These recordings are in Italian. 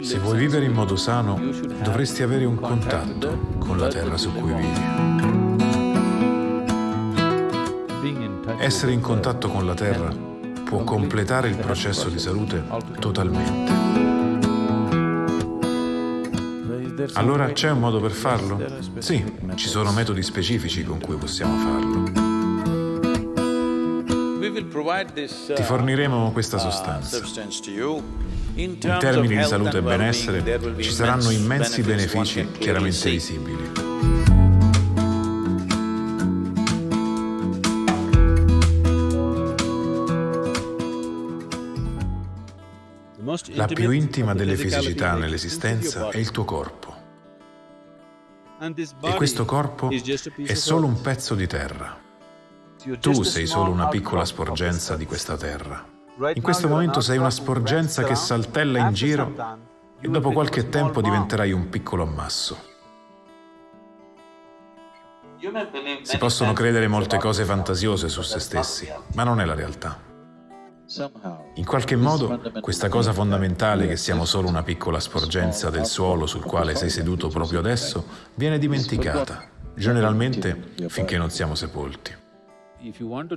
Se vuoi vivere in modo sano, dovresti avere un contatto con la terra su cui vivi. Essere in contatto con la terra può completare il processo di salute totalmente. Allora c'è un modo per farlo? Sì, ci sono metodi specifici con cui possiamo farlo. Ti forniremo questa sostanza. In termini di salute e benessere ci saranno immensi benefici chiaramente visibili. La più intima delle fisicità nell'esistenza è il tuo corpo. E questo corpo è solo un pezzo di terra. Tu sei solo una piccola sporgenza di questa terra. In questo momento sei una sporgenza che saltella in giro e dopo qualche tempo diventerai un piccolo ammasso. Si possono credere molte cose fantasiose su se stessi, ma non è la realtà. In qualche modo, questa cosa fondamentale che siamo solo una piccola sporgenza del suolo sul quale sei seduto proprio adesso, viene dimenticata, generalmente finché non siamo sepolti.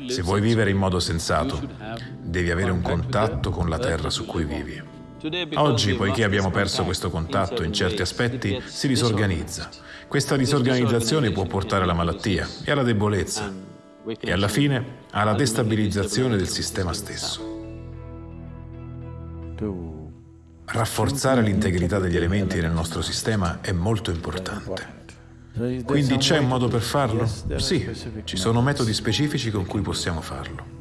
Se vuoi vivere in modo sensato, devi avere un contatto con la terra su cui vivi. Oggi, poiché abbiamo perso questo contatto in certi aspetti, si disorganizza. Questa disorganizzazione può portare alla malattia e alla debolezza e alla fine alla destabilizzazione del sistema stesso. Rafforzare l'integrità degli elementi nel nostro sistema è molto importante. Quindi c'è un modo per farlo? Sì, ci sono metodi specifici con cui possiamo farlo.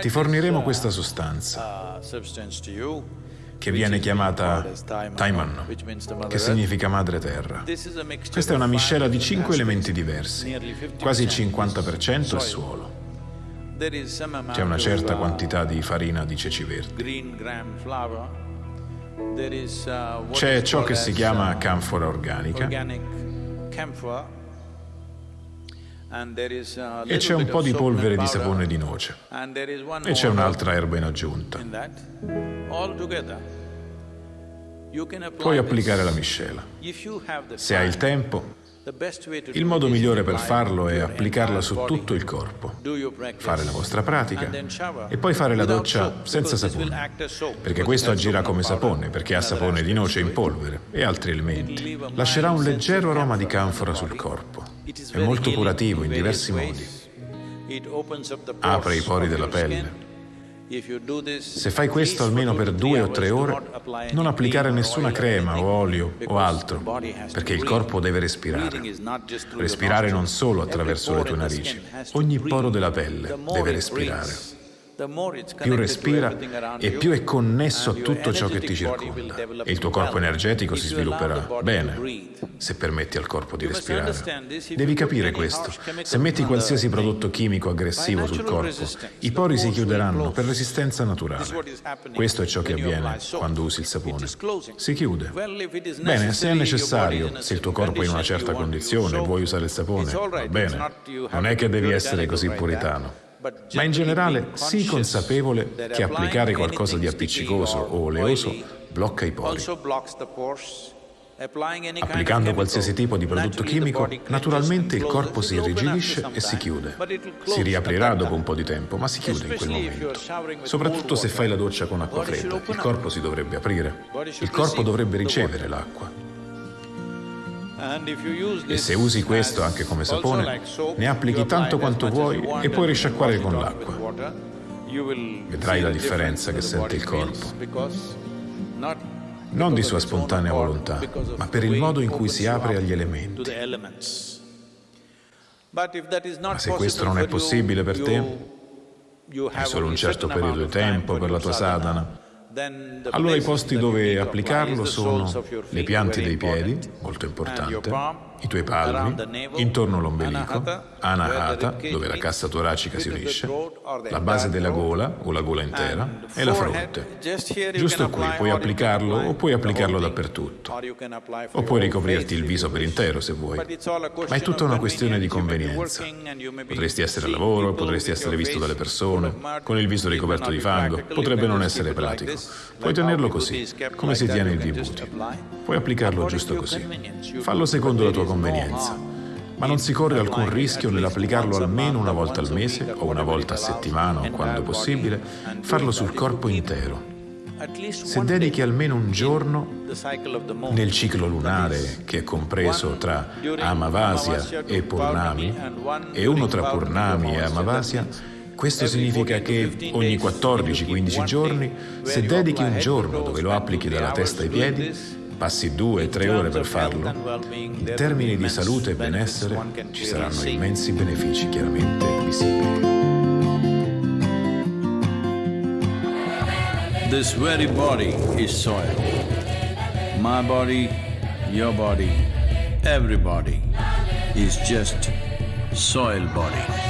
Ti forniremo questa sostanza che viene chiamata Taiman, che significa madre terra. Questa è una miscela di cinque elementi diversi, quasi il 50% è suolo. C'è una certa quantità di farina di ceci verdi. C'è ciò che si chiama canfora organica. e c'è un po' di polvere di sapone di noce. E c'è un'altra erba in aggiunta. Puoi applicare la miscela. Se hai il tempo, il modo migliore per farlo è applicarla su tutto il corpo, fare la vostra pratica e poi fare la doccia senza sapone, perché questo agirà come sapone, perché ha sapone di noce in polvere e altri elementi. Lascerà un leggero aroma di canfora sul corpo. È molto curativo in diversi modi. Apre i pori della pelle, se fai questo almeno per due o tre ore, non applicare nessuna crema o olio o altro, perché il corpo deve respirare. Respirare non solo attraverso le tue narici, ogni poro della pelle deve respirare. Più respira e più è connesso a tutto ciò che ti circonda e il tuo corpo energetico si svilupperà bene se permetti al corpo di respirare. Devi capire questo. Se metti qualsiasi prodotto chimico aggressivo sul corpo, i pori si chiuderanno per resistenza naturale. Questo è ciò che avviene quando usi il sapone. Si chiude. Bene, se è necessario, se il tuo corpo è in una certa condizione e vuoi usare il sapone, va bene. Non è che devi essere così puritano ma in generale sii consapevole che applicare qualcosa di appiccicoso o oleoso blocca i pori. Applicando qualsiasi tipo di prodotto chimico, naturalmente il corpo si irrigidisce e si chiude. Si riaprirà dopo un po' di tempo, ma si chiude in quel momento. Soprattutto se fai la doccia con acqua fredda, il corpo si dovrebbe aprire. Il corpo dovrebbe ricevere l'acqua. E se usi questo anche come sapone, ne applichi tanto quanto vuoi e puoi risciacquare con l'acqua. Vedrai la differenza che sente il corpo. Non di sua spontanea volontà, ma per il modo in cui si apre agli elementi. Ma se questo non è possibile per te, hai solo un certo periodo di tempo per la tua sadhana, allora i posti dove applicarlo sono le piante dei piedi, molto importante, i tuoi palmi, intorno all'ombelico, Anahata, dove la cassa toracica si unisce, la base della gola o la gola intera e la fronte. Giusto qui puoi applicarlo o puoi applicarlo dappertutto. O puoi ricoprirti il viso per intero se vuoi. Ma è tutta una questione di convenienza. Potresti essere al lavoro, potresti essere visto dalle persone, con il viso ricoperto di fango, potrebbe non essere pratico. Puoi tenerlo così, come si tiene il vibuti. Puoi applicarlo giusto così. Fallo secondo la tua convenienza ma non si corre alcun rischio nell'applicarlo almeno una volta al mese o una volta a settimana o quando possibile, farlo sul corpo intero. Se dedichi almeno un giorno nel ciclo lunare che è compreso tra Amavasya e Purnami e uno tra Purnami e Amavasya, questo significa che ogni 14-15 giorni, se dedichi un giorno dove lo applichi dalla testa ai piedi, passi due o tre ore per farlo, in termini di salute e benessere ci saranno immensi benefici chiaramente visibili. This very body is soil. My body, your body, everybody is just soil body.